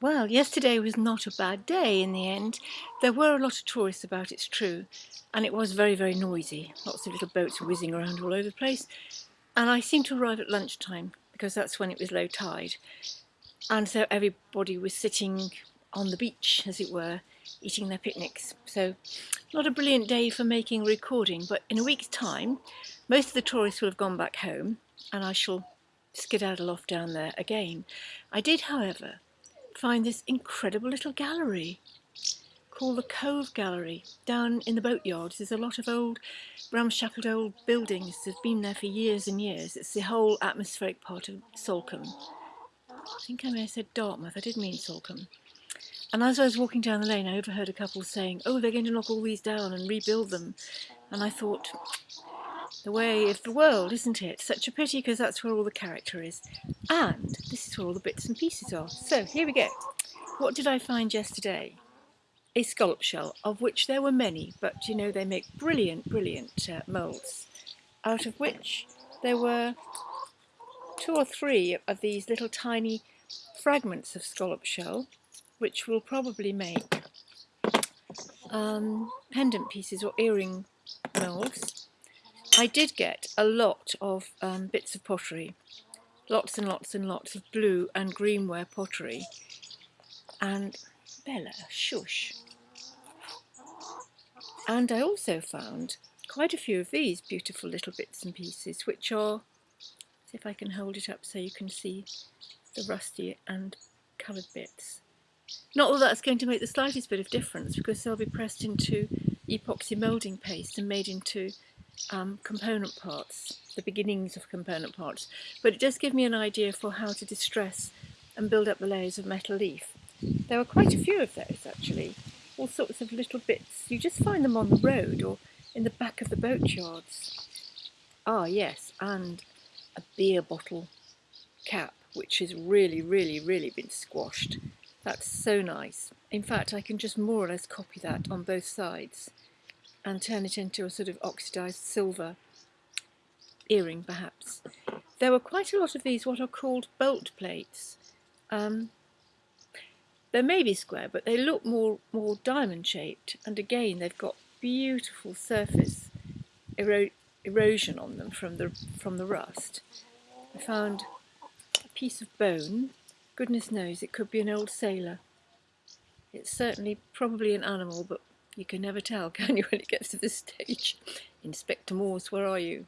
Well, yesterday was not a bad day in the end. There were a lot of tourists about, it's true, and it was very, very noisy. Lots of little boats whizzing around all over the place. And I seemed to arrive at lunchtime because that's when it was low tide. And so everybody was sitting on the beach, as it were, eating their picnics. So not a brilliant day for making a recording, but in a week's time, most of the tourists will have gone back home and I shall skedaddle off down there again. I did, however, find this incredible little gallery called the Cove Gallery down in the boatyards. There's a lot of old ramshackle old buildings that have been there for years and years. It's the whole atmospheric part of Salcombe. I think I may have said Dartmouth, I did mean Salcombe. And as I was walking down the lane, I overheard a couple saying, oh, they're going to knock all these down and rebuild them. And I thought, the way of the world, isn't it? Such a pity because that's where all the character is. And this is where all the bits and pieces are. So here we go. What did I find yesterday? A scallop shell, of which there were many, but you know they make brilliant, brilliant uh, moulds, out of which there were two or three of these little tiny fragments of scallop shell, which will probably make um, pendant pieces or earring moulds I did get a lot of um, bits of pottery, lots and lots and lots of blue and greenware pottery. And Bella, shush. And I also found quite a few of these beautiful little bits and pieces, which are, see if I can hold it up so you can see the rusty and coloured bits. Not that that's going to make the slightest bit of difference because they'll be pressed into epoxy moulding paste and made into um, component parts, the beginnings of component parts, but it does give me an idea for how to distress and build up the layers of metal leaf. There were quite a few of those actually, all sorts of little bits. You just find them on the road or in the back of the boatyards. Ah yes, and a beer bottle cap, which has really, really, really been squashed. That's so nice. In fact, I can just more or less copy that on both sides and turn it into a sort of oxidised silver earring perhaps. There were quite a lot of these what are called bolt plates. Um, they may be square but they look more, more diamond shaped and again they've got beautiful surface ero erosion on them from the, from the rust. I found a piece of bone, goodness knows it could be an old sailor. It's certainly probably an animal but you can never tell, can you, when it gets to this stage? Inspector Morse, where are you?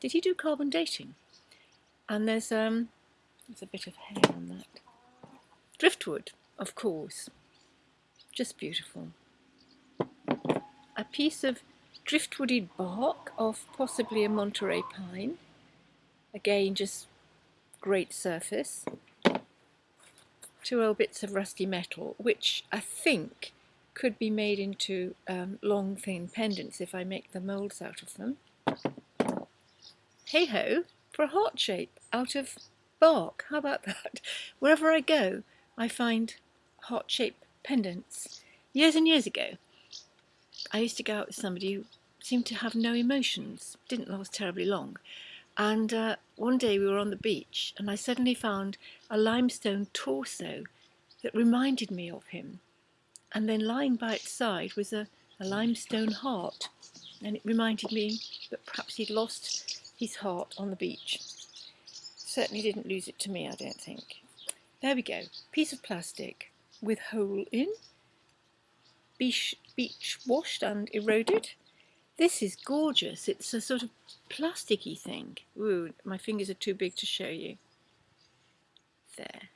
Did he do carbon dating? And there's um, there's a bit of hair on that. Driftwood, of course. Just beautiful. A piece of driftwooded bark of possibly a Monterey pine. Again, just great surface. Two old bits of rusty metal, which I think could be made into um, long thin pendants if I make the moulds out of them. Hey ho, for a heart shape out of bark, how about that? Wherever I go I find heart shaped pendants. Years and years ago I used to go out with somebody who seemed to have no emotions, didn't last terribly long. And uh, one day we were on the beach and I suddenly found a limestone torso that reminded me of him and then lying by its side was a, a limestone heart and it reminded me that perhaps he'd lost his heart on the beach. Certainly didn't lose it to me, I don't think. There we go, piece of plastic with hole in, beach, beach washed and eroded. This is gorgeous, it's a sort of plasticky thing. Ooh, my fingers are too big to show you. There.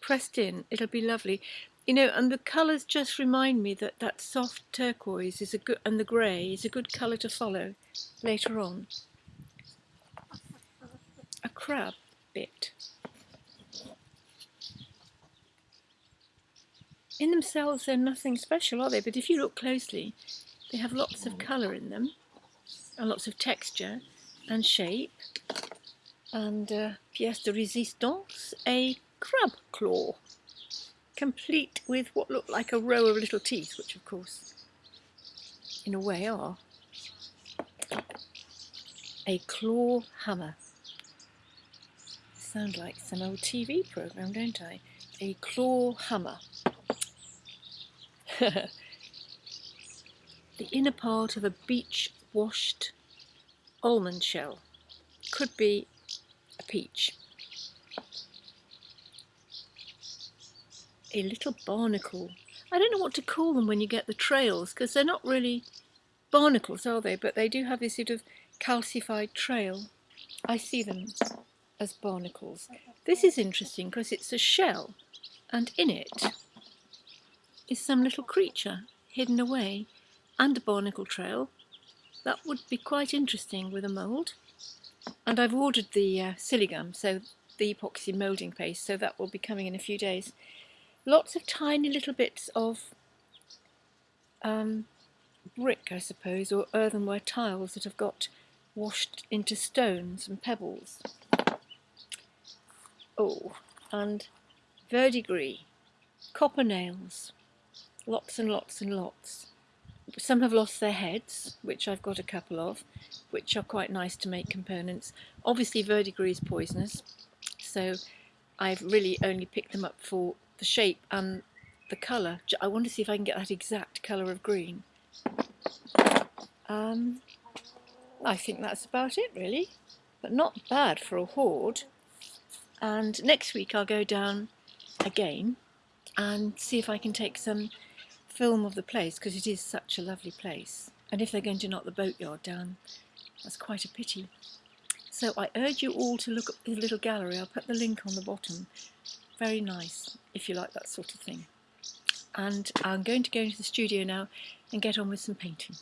Pressed in, it'll be lovely. You know, and the colours just remind me that that soft turquoise is a good, and the grey is a good colour to follow later on. A crab bit. In themselves, they're nothing special, are they? But if you look closely, they have lots of colour in them, and lots of texture and shape. And uh, pièce de résistance, a crab claw complete with what looked like a row of little teeth, which of course in a way are. A claw hammer. sound like some old TV programme, don't I? A claw hammer. the inner part of a beach washed almond shell. Could be a peach. A little barnacle. I don't know what to call them when you get the trails because they're not really barnacles, are they? But they do have this sort of calcified trail. I see them as barnacles. This is interesting because it's a shell and in it is some little creature hidden away and a barnacle trail. That would be quite interesting with a mould. And I've ordered the uh, Siligum, so the epoxy moulding paste, so that will be coming in a few days. Lots of tiny little bits of um, brick, I suppose, or earthenware tiles that have got washed into stones and pebbles. Oh, and verdigris, copper nails, lots and lots and lots. Some have lost their heads, which I've got a couple of, which are quite nice to make components. Obviously verdigris is poisonous, so I've really only picked them up for the shape and the colour. I want to see if I can get that exact colour of green. Um, I think that's about it really, but not bad for a hoard. And next week I'll go down again and see if I can take some film of the place because it is such a lovely place. And if they're going to knock the boatyard down, that's quite a pity. So I urge you all to look at the little gallery. I'll put the link on the bottom. Very nice, if you like that sort of thing. And I'm going to go into the studio now and get on with some painting.